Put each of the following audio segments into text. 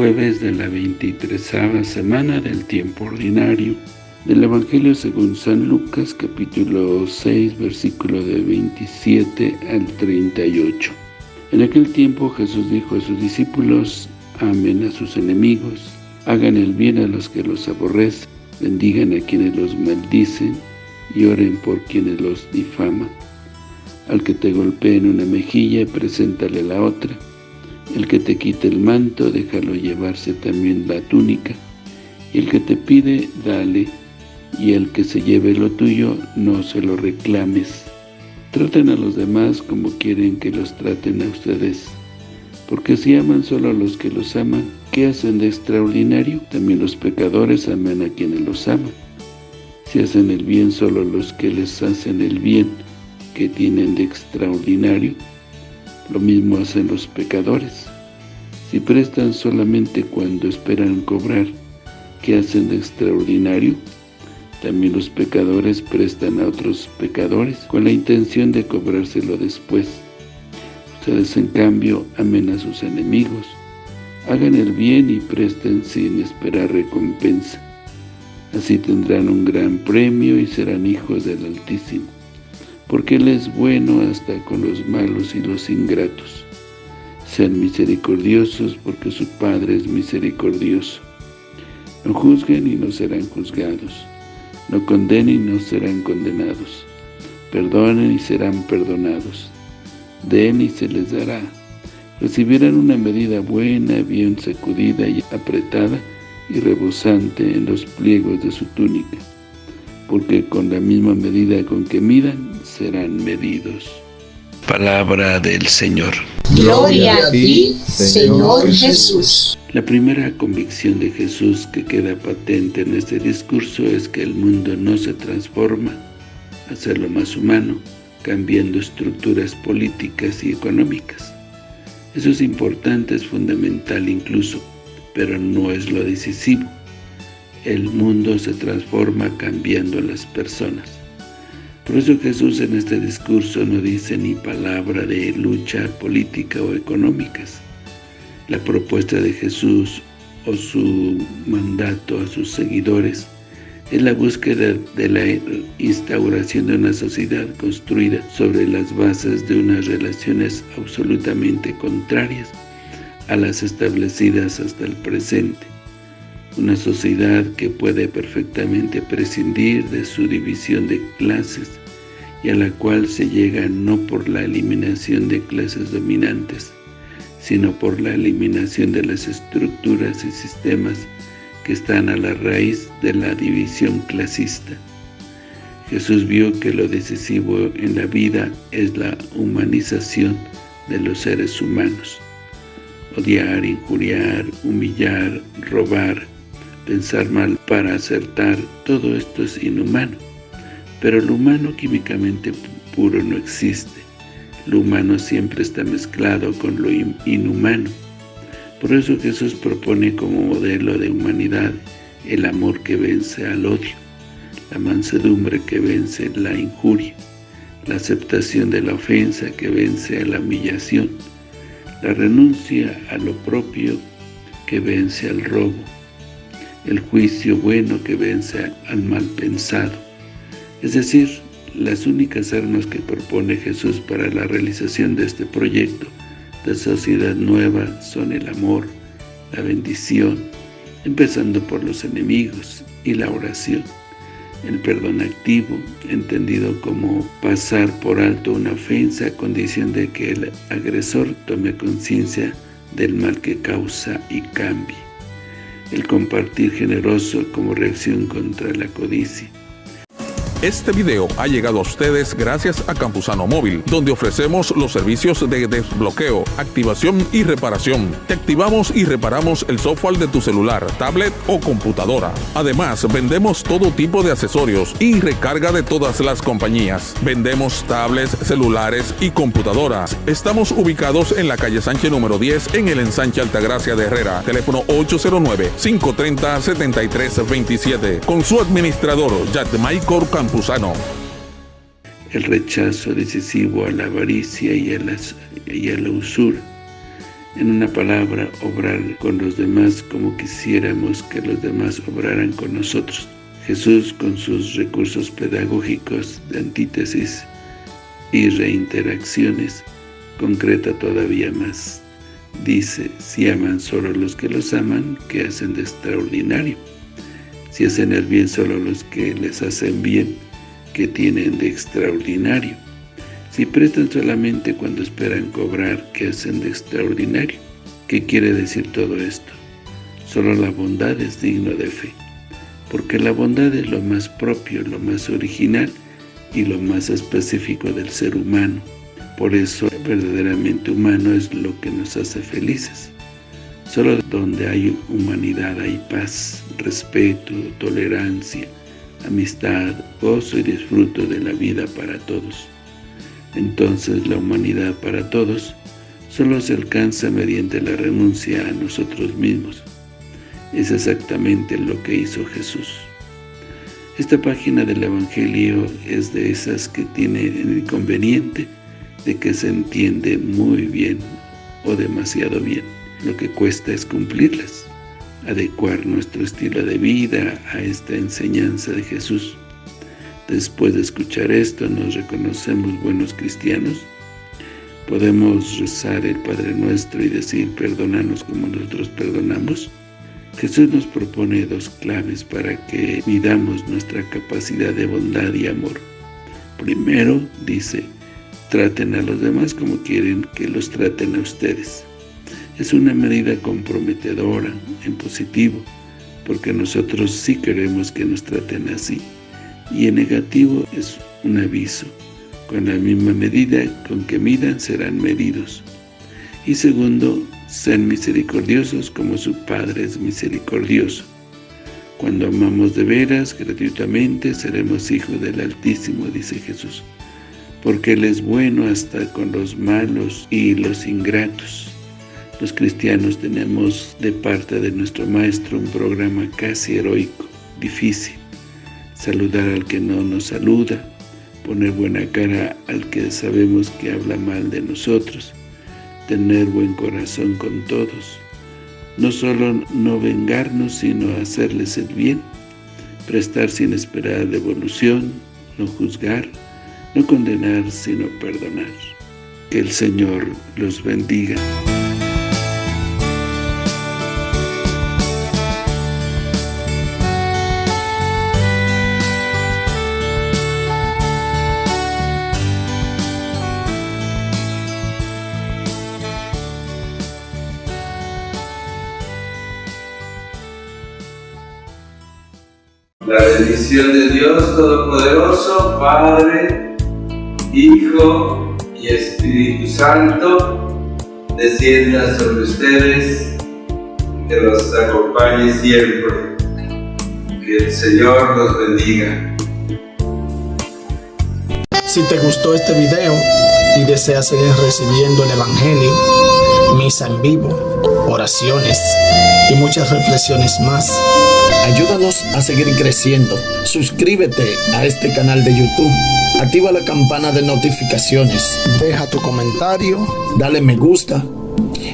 jueves de la 23 semana del tiempo ordinario del Evangelio según San Lucas capítulo 6 versículo de 27 al 38. En aquel tiempo Jesús dijo a sus discípulos, amen a sus enemigos, hagan el bien a los que los aborrecen, bendigan a quienes los maldicen y oren por quienes los difaman. Al que te golpee en una mejilla, preséntale la otra. El que te quite el manto, déjalo llevarse también la túnica. Y el que te pide, dale. Y el que se lleve lo tuyo, no se lo reclames. Traten a los demás como quieren que los traten a ustedes. Porque si aman solo a los que los aman, ¿qué hacen de extraordinario? También los pecadores aman a quienes los aman. Si hacen el bien solo a los que les hacen el bien, que tienen de extraordinario? Lo mismo hacen los pecadores. Si prestan solamente cuando esperan cobrar, ¿qué hacen de extraordinario? También los pecadores prestan a otros pecadores con la intención de cobrárselo después. Ustedes en cambio amen a sus enemigos, hagan el bien y presten sin esperar recompensa. Así tendrán un gran premio y serán hijos del Altísimo, porque Él es bueno hasta con los malos y los ingratos. Sean misericordiosos porque su Padre es misericordioso. No juzguen y no serán juzgados no condenen y no serán condenados. Perdonen y serán perdonados. Den y se les dará. Recibirán una medida buena, bien sacudida y apretada y rebosante en los pliegos de su túnica, porque con la misma medida con que midan, serán medidos. Palabra del Señor. Gloria a ti, Señor Jesús. La primera convicción de Jesús que queda patente en este discurso es que el mundo no se transforma a hacerlo más humano, cambiando estructuras políticas y económicas. Eso es importante, es fundamental incluso, pero no es lo decisivo. El mundo se transforma cambiando a las personas. Por eso Jesús en este discurso no dice ni palabra de lucha política o económicas, la propuesta de Jesús o su mandato a sus seguidores es la búsqueda de la instauración de una sociedad construida sobre las bases de unas relaciones absolutamente contrarias a las establecidas hasta el presente. Una sociedad que puede perfectamente prescindir de su división de clases y a la cual se llega no por la eliminación de clases dominantes, sino por la eliminación de las estructuras y sistemas que están a la raíz de la división clasista. Jesús vio que lo decisivo en la vida es la humanización de los seres humanos. Odiar, injuriar, humillar, robar, pensar mal para acertar, todo esto es inhumano. Pero lo humano químicamente puro no existe. Lo humano siempre está mezclado con lo inhumano. Por eso Jesús propone como modelo de humanidad el amor que vence al odio, la mansedumbre que vence la injuria, la aceptación de la ofensa que vence a la humillación, la renuncia a lo propio que vence al robo, el juicio bueno que vence al mal pensado. Es decir, las únicas armas que propone Jesús para la realización de este proyecto de sociedad nueva son el amor, la bendición, empezando por los enemigos y la oración. El perdón activo, entendido como pasar por alto una ofensa a condición de que el agresor tome conciencia del mal que causa y cambie. El compartir generoso como reacción contra la codicia este video ha llegado a ustedes gracias a Campusano Móvil, donde ofrecemos los servicios de desbloqueo, activación y reparación. Te activamos y reparamos el software de tu celular, tablet o computadora. Además, vendemos todo tipo de accesorios y recarga de todas las compañías. Vendemos tablets, celulares y computadoras. Estamos ubicados en la calle Sánchez número 10 en el ensanche Altagracia de Herrera. Teléfono 809-530-7327. Con su administrador, Jack Michael El rechazo decisivo a la avaricia y a, la usura. En una palabra, obrar con los demás como quisiéramos que los demás obraran con nosotros. Jesús, con sus recursos pedagógicos de antítesis y reinteracciones, concreta todavía más. Dice, si aman solo los que los aman, ¿qué hacen de extraordinario? Si hacen el bien solo los que les hacen bien, ¿qué tienen de extraordinario? Si prestan solamente cuando esperan cobrar, ¿qué hacen de extraordinario? ¿Qué quiere decir todo esto? Solo la bondad es digno de fe, porque la bondad es lo más propio, lo más original y lo más específico del ser humano. Por eso, verdaderamente humano es lo que nos hace felices. Solo donde hay humanidad hay paz, respeto, tolerancia, amistad, gozo y disfruto de la vida para todos. Entonces la humanidad para todos solo se alcanza mediante la renuncia a nosotros mismos. Es exactamente lo que hizo Jesús. Esta página del Evangelio es de esas que tiene el inconveniente de que se entiende muy bien o demasiado bien. Lo que cuesta es cumplirlas, adecuar nuestro estilo de vida a esta enseñanza de Jesús. Después de escuchar esto, ¿nos reconocemos buenos cristianos? ¿Podemos rezar el Padre Nuestro y decir, perdónanos como nosotros perdonamos? Jesús nos propone dos claves para que midamos nuestra capacidad de bondad y amor. Primero, dice, traten a los demás como quieren que los traten a ustedes. Es una medida comprometedora, en positivo, porque nosotros sí queremos que nos traten así y en negativo es un aviso. Con la misma medida con que midan serán medidos. Y segundo, sean misericordiosos como su Padre es misericordioso. Cuando amamos de veras, gratuitamente, seremos hijos del Altísimo, dice Jesús. Porque Él es bueno hasta con los malos y los ingratos. Los cristianos tenemos de parte de nuestro Maestro un programa casi heroico, difícil, saludar al que no nos saluda, poner buena cara al que sabemos que habla mal de nosotros, tener buen corazón con todos, no solo no vengarnos, sino hacerles el bien, prestar sin esperar devolución, no juzgar, no condenar, sino perdonar. Que el Señor los bendiga. La bendición de Dios Todopoderoso, Padre, Hijo y Espíritu Santo, descienda sobre ustedes, que los acompañe siempre. Que el Señor los bendiga. Si te gustó este video y deseas seguir recibiendo el Evangelio, misa en vivo, oraciones y muchas reflexiones más, Ayúdanos a seguir creciendo. Suscríbete a este canal de YouTube. Activa la campana de notificaciones. Deja tu comentario. Dale me gusta.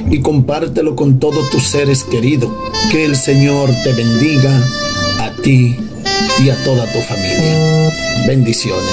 Y compártelo con todos tus seres queridos. Que el Señor te bendiga a ti y a toda tu familia. Bendiciones.